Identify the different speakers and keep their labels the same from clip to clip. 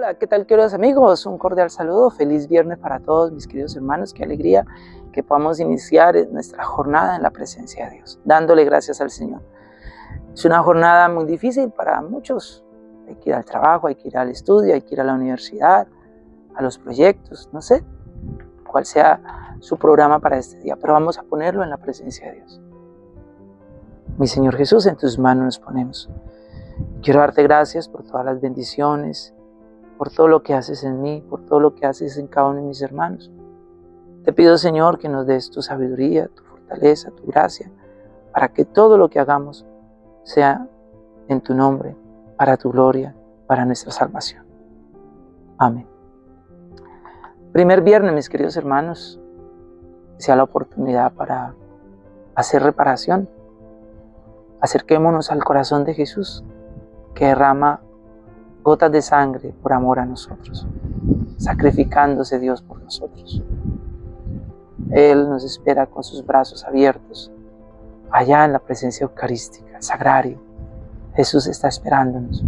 Speaker 1: Hola, ¿qué tal queridos amigos? Un cordial saludo, feliz viernes para todos mis queridos hermanos, qué alegría que podamos iniciar nuestra jornada en la presencia de Dios, dándole gracias al Señor. Es una jornada muy difícil para muchos, hay que ir al trabajo, hay que ir al estudio, hay que ir a la universidad, a los proyectos, no sé cuál sea su programa para este día, pero vamos a ponerlo en la presencia de Dios. Mi Señor Jesús, en tus manos nos ponemos. Quiero darte gracias por todas las bendiciones, por todo lo que haces en mí, por todo lo que haces en cada uno de mis hermanos. Te pido, Señor, que nos des tu sabiduría, tu fortaleza, tu gracia, para que todo lo que hagamos sea en tu nombre, para tu gloria, para nuestra salvación. Amén. Primer viernes, mis queridos hermanos, sea la oportunidad para hacer reparación. Acerquémonos al corazón de Jesús, que derrama gotas de sangre por amor a nosotros, sacrificándose Dios por nosotros. Él nos espera con sus brazos abiertos, allá en la presencia eucarística, el sagrario. Jesús está esperándonos.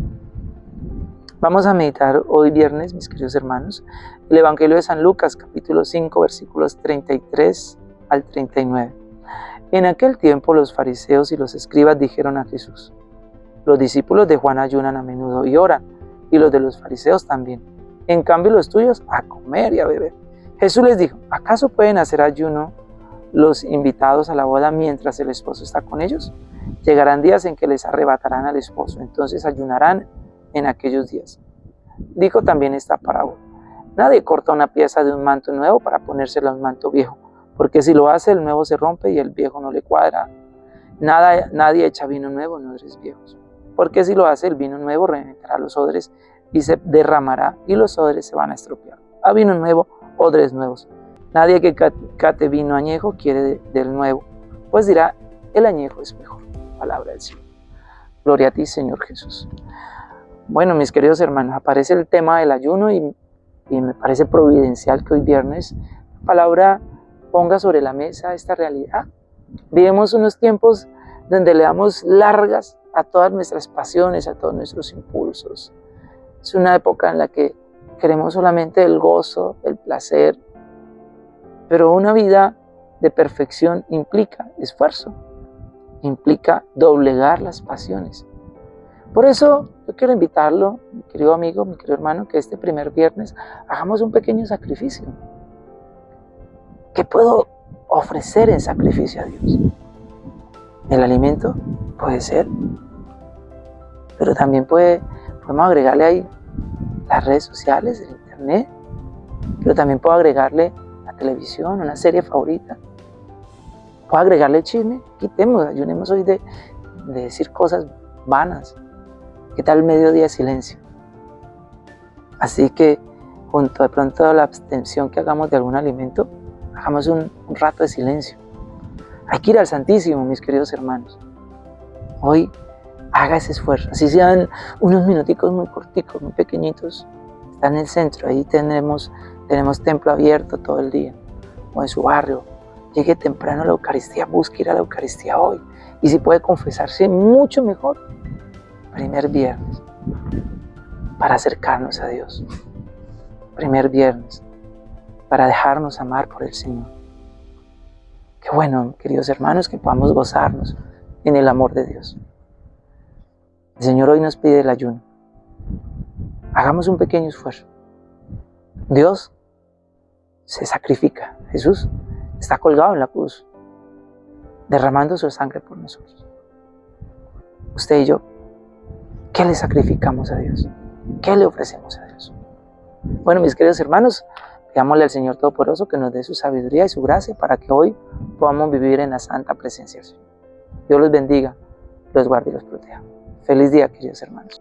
Speaker 1: Vamos a meditar hoy viernes, mis queridos hermanos, el Evangelio de San Lucas, capítulo 5, versículos 33 al 39. En aquel tiempo los fariseos y los escribas dijeron a Jesús, los discípulos de Juan ayunan a menudo y oran, y los de los fariseos también. En cambio los tuyos a comer y a beber. Jesús les dijo, ¿acaso pueden hacer ayuno los invitados a la boda mientras el esposo está con ellos? Llegarán días en que les arrebatarán al esposo, entonces ayunarán en aquellos días. Dijo también esta parábola. Nadie corta una pieza de un manto nuevo para ponérsela a un manto viejo, porque si lo hace el nuevo se rompe y el viejo no le cuadra. Nada, nadie echa vino nuevo en odres viejos porque si lo hace el vino nuevo reventará los odres y se derramará y los odres se van a estropear. A vino nuevo, odres nuevos. Nadie que cate vino añejo quiere del nuevo, pues dirá, el añejo es mejor. Palabra del Señor. Gloria a ti, Señor Jesús. Bueno, mis queridos hermanos, aparece el tema del ayuno y, me parece providencial que hoy viernes la palabra ponga sobre la mesa esta realidad. Vivimos unos tiempos donde le damos largas a todas nuestras pasiones, a todos nuestros impulsos. Es una época en la que queremos solamente el gozo, el placer, pero una vida de perfección implica esfuerzo, implica doblegar las pasiones. Por eso yo quiero invitarlo, mi querido amigo, mi querido hermano, que este primer viernes hagamos un pequeño sacrificio. ¿Qué puedo ofrecer en sacrificio a Dios? El alimento puede ser, pero también puede, podemos agregarle ahí las redes sociales, el internet, pero también puedo agregarle la televisión, una serie favorita. Puedo agregarle chisme, quitemos, ayunemos hoy de, de decir cosas vanas. ¿Qué tal el mediodía de silencio? Así que junto de pronto a la abstención que hagamos de algún alimento, hagamos un rato de silencio hay que ir al Santísimo, mis queridos hermanos. Hoy haga ese esfuerzo, así sean unos minuticos muy corticos, muy pequeñitos. Está en el centro, ahí tenemos, tenemos templo abierto todo el día, o en su barrio. Llegue temprano a la Eucaristía, busque ir a la Eucaristía hoy. Y si puede confesarse, mucho mejor. Primer viernes, para acercarnos a Dios. Primer viernes, para dejarnos amar por el Señor. Qué bueno, queridos hermanos, que podamos gozarnos en el amor de Dios. El Señor hoy nos pide el ayuno. Hagamos un pequeño esfuerzo. Dios se sacrifica. Jesús está colgado en la cruz, derramando su sangre por nosotros. Usted y yo, ¿qué le sacrificamos a Dios? ¿Qué le ofrecemos a Dios? Bueno, mis queridos hermanos, Pidámosle al Señor Todopoderoso que nos dé su sabiduría y su gracia para que hoy podamos vivir en la santa presencia del Señor. Dios los bendiga, los guarde y los proteja. Feliz día, queridos hermanos.